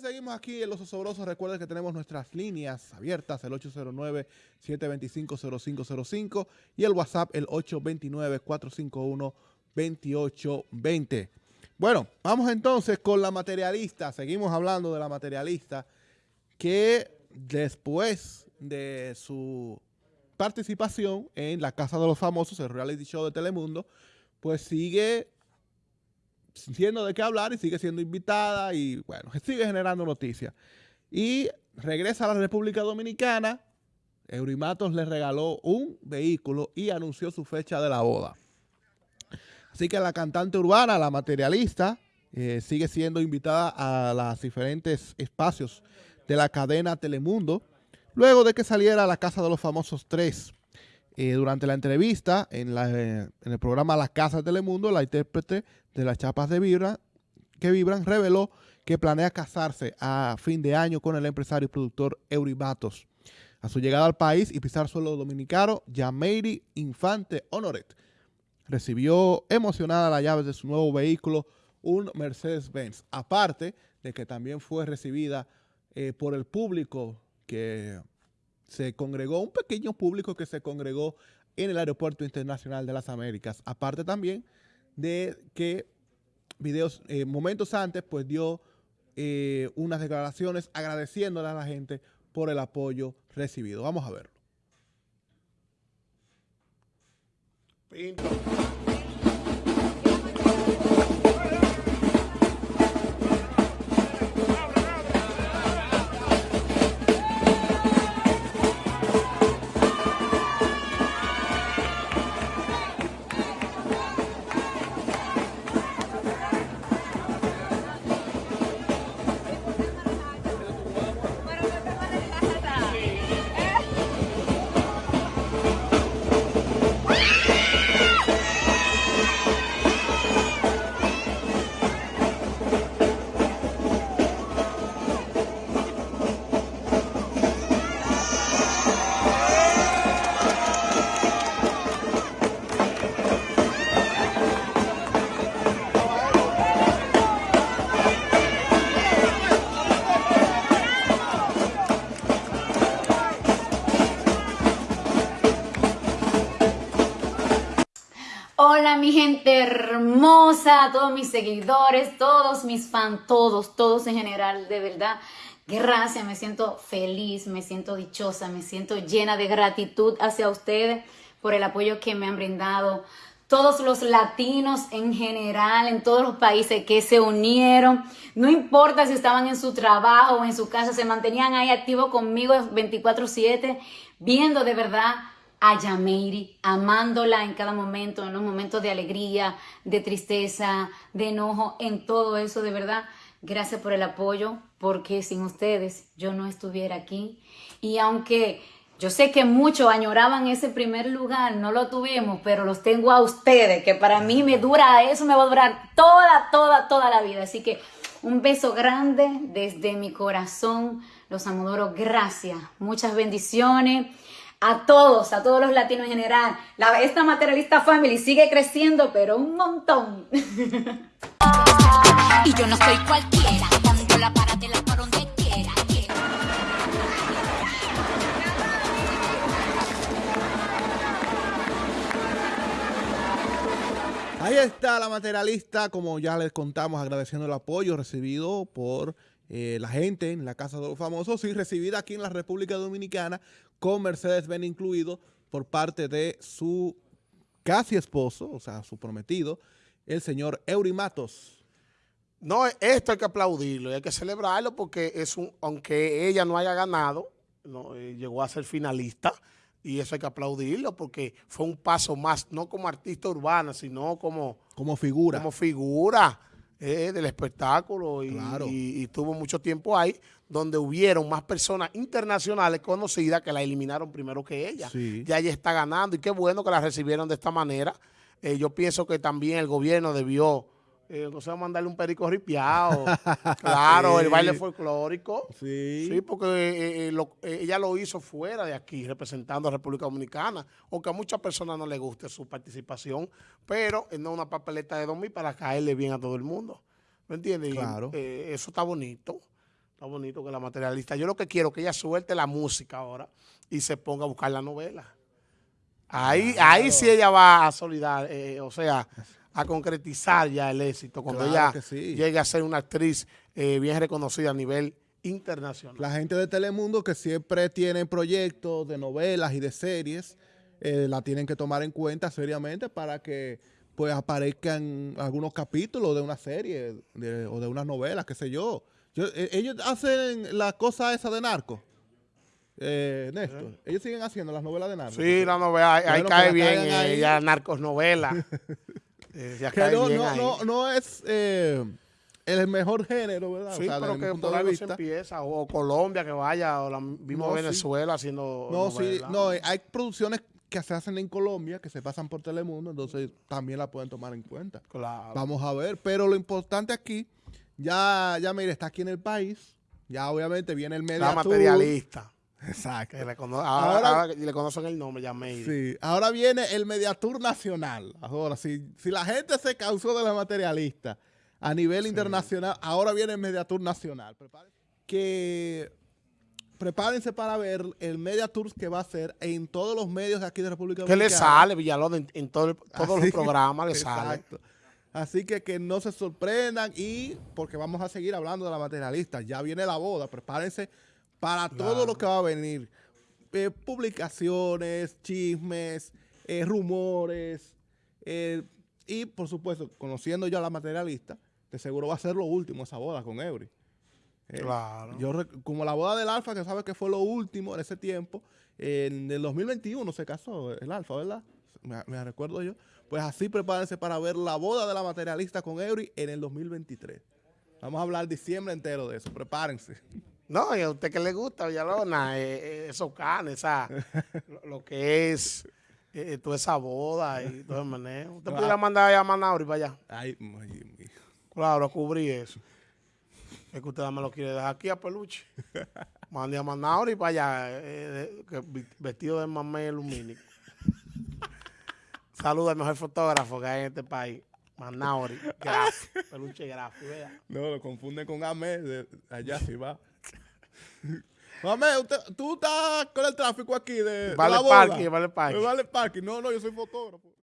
seguimos aquí en Los Osobrosos. Recuerden que tenemos nuestras líneas abiertas, el 809-725-0505 y el WhatsApp, el 829-451-2820. Bueno, vamos entonces con la materialista. Seguimos hablando de la materialista que después de su participación en la Casa de los Famosos, el reality show de Telemundo, pues sigue siendo de qué hablar y sigue siendo invitada y bueno, sigue generando noticias. Y regresa a la República Dominicana, Eurimatos le regaló un vehículo y anunció su fecha de la boda. Así que la cantante urbana, la materialista, eh, sigue siendo invitada a los diferentes espacios de la cadena Telemundo, luego de que saliera a la Casa de los Famosos 3. Eh, durante la entrevista en, eh, en, el programa La Casa de Telemundo, la intérprete de las chapas de vibra, que vibran reveló que planea casarse a fin de año con el empresario y productor Eurimatos. A su llegada al país y pisar suelo dominicano, Yameiri Infante Honoret recibió emocionada la llave de su nuevo vehículo, un Mercedes-Benz. Aparte de que también fue recibida eh, por el público que se congregó, un pequeño público que se congregó en el Aeropuerto Internacional de las Américas. Aparte también de que videos, eh, momentos antes, pues dio eh, unas declaraciones agradeciéndole a la gente por el apoyo recibido. Vamos a verlo. Hola mi gente hermosa, todos mis seguidores, todos mis fans, todos, todos en general, de verdad. Gracias, me siento feliz, me siento dichosa, me siento llena de gratitud hacia ustedes por el apoyo que me han brindado. Todos los latinos en general, en todos los países que se unieron, no importa si estaban en su trabajo o en su casa, se mantenían ahí activos conmigo 24/7, viendo de verdad a Yameiri, amándola en cada momento, en los momentos de alegría, de tristeza, de enojo, en todo eso, de verdad. Gracias por el apoyo, porque sin ustedes yo no estuviera aquí. Y aunque yo sé que muchos añoraban ese primer lugar, no lo tuvimos, pero los tengo a ustedes, que para mí me dura, eso me va a durar toda, toda, toda la vida. Así que un beso grande desde mi corazón. Los amodoro, gracias. Muchas bendiciones a todos, a todos los latinos en general. La, esta materialista family sigue creciendo, pero un montón. y yo no soy cualquiera, cuando la para la para donde quiera. Ahí está la materialista, como ya les contamos, agradeciendo el apoyo recibido por eh, la gente en la Casa de los Famosos y recibida aquí en la República Dominicana con Mercedes-Benz incluido por parte de su casi esposo, o sea, su prometido, el señor Eurimatos. No, esto hay que aplaudirlo y hay que celebrarlo porque es un, aunque ella no haya ganado, no, eh, llegó a ser finalista y eso hay que aplaudirlo porque fue un paso más, no como artista urbana, sino como... Como figura. Como figura eh, del espectáculo y, tuvo mucho tiempo ahí donde hubieron más personas internacionales conocidas que la eliminaron primero que ella. Ya ella está ganando y qué bueno que la recibieron de esta manera. Eh, yo pienso que también el gobierno debió eh, no sé, mandarle un perico ripiado. claro, el baile folclórico. Sí. Sí, porque eh, eh, eh, ella lo hizo fuera de aquí, representando a República Dominicana. Aunque a muchas personas no les guste su participación, pero no una papeleta de 2000 para caerle bien a todo el mundo. ¿Me entiendes? Claro. eso está bonito. Está bonito que la materialista. Yo lo que quiero es que ella suelte la música ahora y se ponga a buscar la novela. Ahí, ahí sí ella va a solidar, eh, o sea, a concretizar ya el éxito cuando ella llegue a ser una actriz eh, bien reconocida a nivel internacional. La gente de Telemundo que siempre tiene proyectos de novelas y de series, eh, la tienen que tomar en cuenta seriamente para que pues aparezcan algunos capítulos de una serie o de unas novelas, qué sé yo. Eh, ellos hacen la cosa esa de narco. Eh, Néstor, ellos siguen haciendo las novelas de narcos. Sí, la novela, ahí, cae bien, eh, ya narcos novela. no, no, no, es el mejor género, ¿verdad? Sí, pero que por ahí se empieza, o Colombia que vaya, o la misma Venezuela haciendo No, sí, no, hay producciones que se hacen en Colombia, que se pasan por Telemundo, entonces también la pueden tomar en cuenta. Claro. Vamos a ver, pero lo importante aquí, ya, ya mire, está aquí en el país, ya obviamente viene el media La materialista. Exacto. le ahora, le conocen el nombre, ya me Sí, ahora viene el Mediatour Nacional. Ahora, si, si la gente se causó de la materialista a nivel internacional, ahora viene el Mediatour Nacional. Que prepárense para ver el Media Tours que va a hacer en todos los medios de aquí de República Dominicana. Que le sale, Villalón, en, todos los programas le sale. Así que que no se sorprendan y porque vamos a seguir hablando de la materialista. Ya viene la boda, prepárense para todo lo que va a venir. Eh, publicaciones, chismes, eh, rumores eh, y por supuesto, conociendo ya a la materialista, de seguro va a ser lo último esa boda con Eury. Claro. Yo, como la boda del Alfa, que sabe que fue lo último en ese tiempo, en el 2021 se casó el Alfa, ¿verdad? Me, recuerdo yo. Pues así prepárense para ver la boda de la materialista con Eury en el 2023. Vamos a hablar diciembre entero de eso, prepárense. No, y a usted que le gusta, Villalona, eh, eh, esos canes, esa, lo, que es toda esa boda y todo el manejo. Usted pudiera mandar a Manauri para allá. Ay, claro, a cubrir eso. Es que usted me lo quiere dejar aquí a peluche. Mande a Manauri para allá, eh, vestido de mamé lumínico. Saluda al mejor fotógrafo que hay en este país. Manauri, graf, peluche graf, No, lo confunden con Amé, de allá sí va. Mamé, tú estás con el tráfico aquí de, vale la Parking, vale parking. Vale parking. No, no, yo soy fotógrafo.